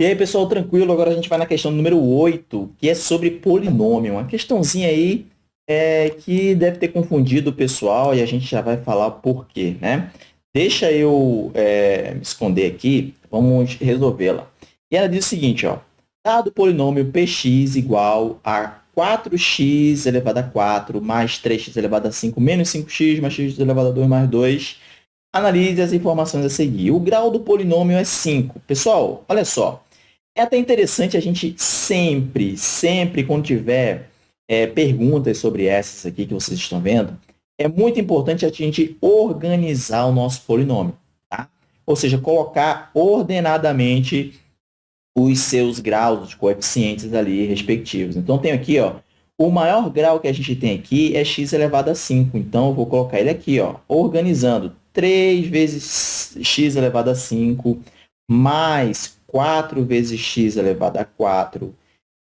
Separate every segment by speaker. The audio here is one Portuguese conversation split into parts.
Speaker 1: E aí, pessoal, tranquilo? Agora a gente vai na questão número 8, que é sobre polinômio. Uma questãozinha aí é, que deve ter confundido o pessoal e a gente já vai falar por quê, né? Deixa eu é, me esconder aqui, vamos resolvê-la. E ela diz o seguinte, ó. Dado o polinômio px igual a 4x elevado a 4 mais 3x elevado a 5 menos 5x mais x elevado a 2 mais 2, analise as informações a seguir. O grau do polinômio é 5. Pessoal, olha só. É até interessante a gente sempre, sempre, quando tiver é, perguntas sobre essas aqui que vocês estão vendo, é muito importante a gente organizar o nosso polinômio, tá? Ou seja, colocar ordenadamente os seus graus, os coeficientes ali respectivos. Então, tenho aqui, ó, o maior grau que a gente tem aqui é x elevado a 5. Então, eu vou colocar ele aqui, ó, organizando 3 vezes x elevado a 5 mais 4 vezes x elevado a 4.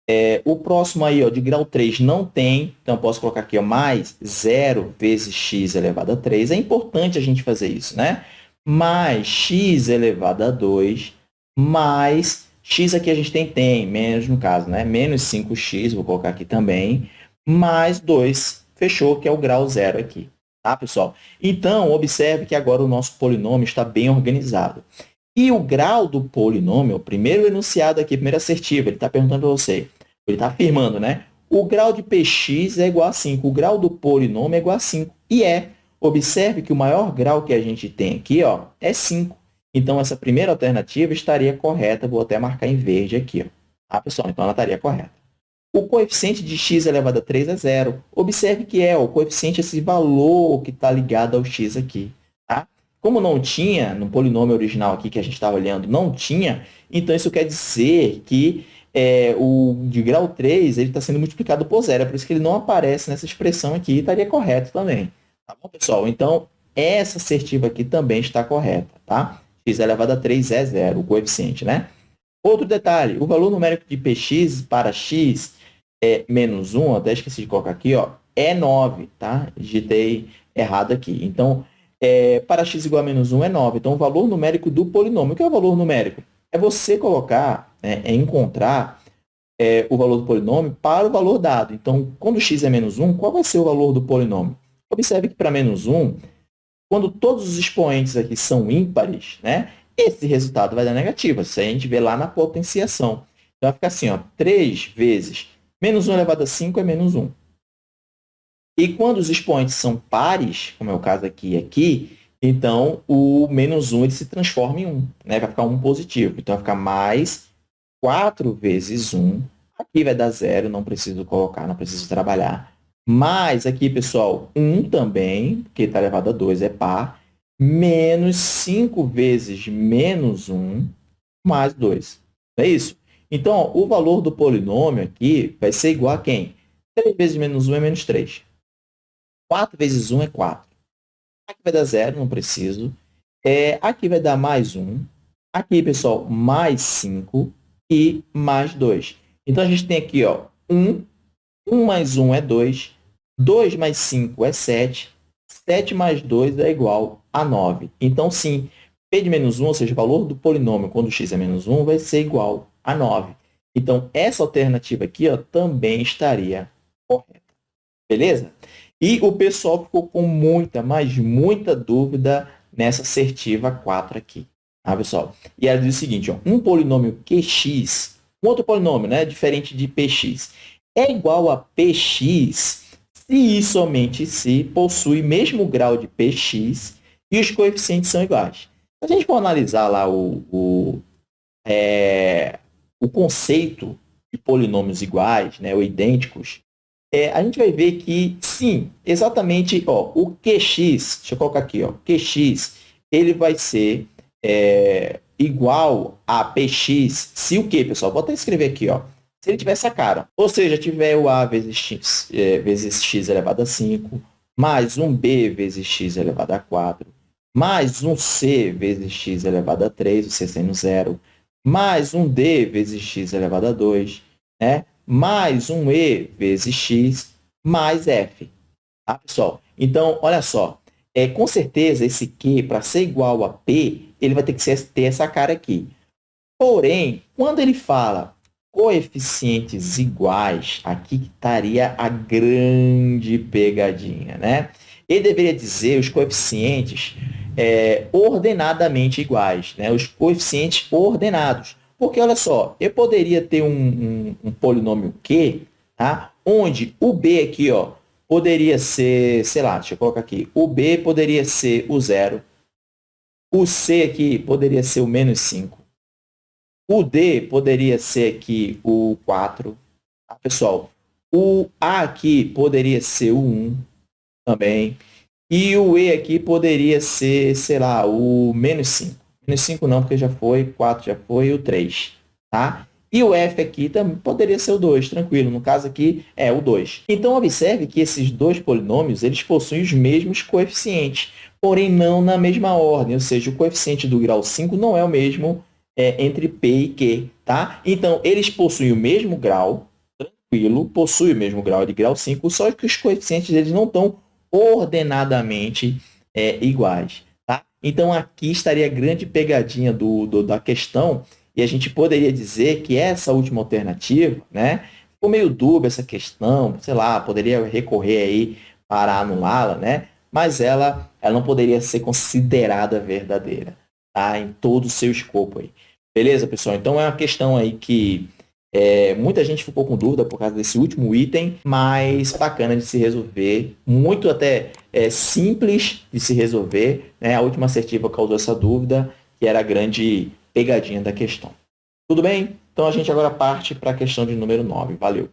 Speaker 1: É, o próximo aí, ó, de grau 3, não tem. Então, posso colocar aqui ó, mais 0 vezes x elevado a 3. É importante a gente fazer isso, né? Mais x elevado a 2, mais x aqui a gente tem, tem, menos no caso, né? Menos 5x, vou colocar aqui também, mais 2, fechou, que é o grau zero aqui. Tá, pessoal? Então, observe que agora o nosso polinômio está bem organizado. E o grau do polinômio, o primeiro enunciado aqui, primeiro assertivo, ele está perguntando para você, ele está afirmando, né? O grau de px é igual a 5, o grau do polinômio é igual a 5. E é. Observe que o maior grau que a gente tem aqui ó, é 5. Então, essa primeira alternativa estaria correta. Vou até marcar em verde aqui. Ó. Tá, pessoal? Então, ela estaria correta. O coeficiente de x elevado a 3 é zero. Observe que é o coeficiente, esse valor que está ligado ao x aqui. Como não tinha, no polinômio original aqui que a gente estava olhando, não tinha, então isso quer dizer que é, o de grau 3 está sendo multiplicado por zero. É por isso que ele não aparece nessa expressão aqui e estaria correto também. Tá bom, pessoal? Então, essa assertiva aqui também está correta, tá? x elevado a 3 é zero, o coeficiente, né? Outro detalhe, o valor numérico de px para x é menos 1, até esqueci de colocar aqui, ó, é 9, tá? Digitei errado aqui. Então, é, para x igual a menos 1 é 9. Então, o valor numérico do polinômio. O que é o valor numérico? É você colocar, né, é encontrar é, o valor do polinômio para o valor dado. Então, quando x é menos 1, qual vai ser o valor do polinômio? Observe que para menos 1, quando todos os expoentes aqui são ímpares, né, esse resultado vai dar negativo. Isso a gente vê lá na potenciação. Então, vai ficar assim, ó, 3 vezes menos 1 elevado a 5 é menos 1. E quando os expoentes são pares, como é o caso aqui e aqui, então o menos 1 ele se transforma em 1, né? vai ficar 1 positivo. Então, vai ficar mais 4 vezes 1. Aqui vai dar zero, não preciso colocar, não preciso trabalhar. Mais aqui, pessoal, 1 também, porque está elevado a 2 é par, menos 5 vezes menos 1, mais 2. Não é isso? Então, ó, o valor do polinômio aqui vai ser igual a quem? 3 vezes menos 1 é menos 3. 4 vezes 1 é 4. Aqui vai dar zero, não preciso. É, aqui vai dar mais 1. Aqui, pessoal, mais 5 e mais 2. Então, a gente tem aqui ó, 1. 1 mais 1 é 2. 2 mais 5 é 7. 7 mais 2 é igual a 9. Então, sim, p de menos 1, ou seja, o valor do polinômio quando x é menos 1, vai ser igual a 9. Então, essa alternativa aqui ó, também estaria correta. Beleza? E o pessoal ficou com muita, mas muita dúvida nessa assertiva 4 aqui. Tá, pessoal? E ela diz o seguinte, ó, um polinômio qx, um outro polinômio, né, diferente de px, é igual a px se e somente se possui mesmo grau de px e os coeficientes são iguais. Se a gente for analisar lá o, o, é, o conceito de polinômios iguais, né, ou idênticos, é, a gente vai ver que, sim, exatamente, ó, o QX, deixa eu colocar aqui, ó, QX, ele vai ser é, igual a PX, se o quê, pessoal? Vou até escrever aqui, ó. Se ele tiver essa cara, ou seja, tiver o A vezes X, é, vezes X elevado a 5, mais um B vezes X elevado a 4, mais um C vezes X elevado a 3, o C sendo zero, mais um D vezes X elevado a 2, né? Mais um E vezes x mais f. Tá, pessoal? Então, olha só. É, com certeza, esse Q, para ser igual a P, ele vai ter que ter essa cara aqui. Porém, quando ele fala coeficientes iguais, aqui estaria a grande pegadinha, né? Ele deveria dizer os coeficientes é, ordenadamente iguais, né? Os coeficientes ordenados. Porque, olha só, eu poderia ter um, um, um polinômio Q, tá? Onde o B aqui, ó, poderia ser, sei lá, deixa eu colocar aqui, o B poderia ser o zero, o C aqui poderia ser o menos 5, o D poderia ser aqui o 4. Tá, pessoal? O A aqui poderia ser o 1 também. E o E aqui poderia ser, sei lá, o menos 5. Menos 5 não, porque já foi, 4 já foi, o 3. Tá? E o F aqui também poderia ser o 2, tranquilo. No caso aqui, é o 2. Então, observe que esses dois polinômios, eles possuem os mesmos coeficientes, porém não na mesma ordem. Ou seja, o coeficiente do grau 5 não é o mesmo é, entre P e Q, tá? Então, eles possuem o mesmo grau, tranquilo, possuem o mesmo grau de grau 5, só que os coeficientes deles não estão ordenadamente é, iguais, tá? Então, aqui estaria a grande pegadinha do, do, da questão, e a gente poderia dizer que essa última alternativa, né? Ficou meio dúbia essa questão, sei lá, poderia recorrer aí para anulá-la, né? Mas ela, ela não poderia ser considerada verdadeira, tá? Em todo o seu escopo aí. Beleza, pessoal? Então é uma questão aí que é, muita gente ficou com dúvida por causa desse último item, mas bacana de se resolver, muito até é, simples de se resolver. Né? A última assertiva causou essa dúvida, que era a grande pegadinha da questão. Tudo bem? Então a gente agora parte para a questão de número 9. Valeu!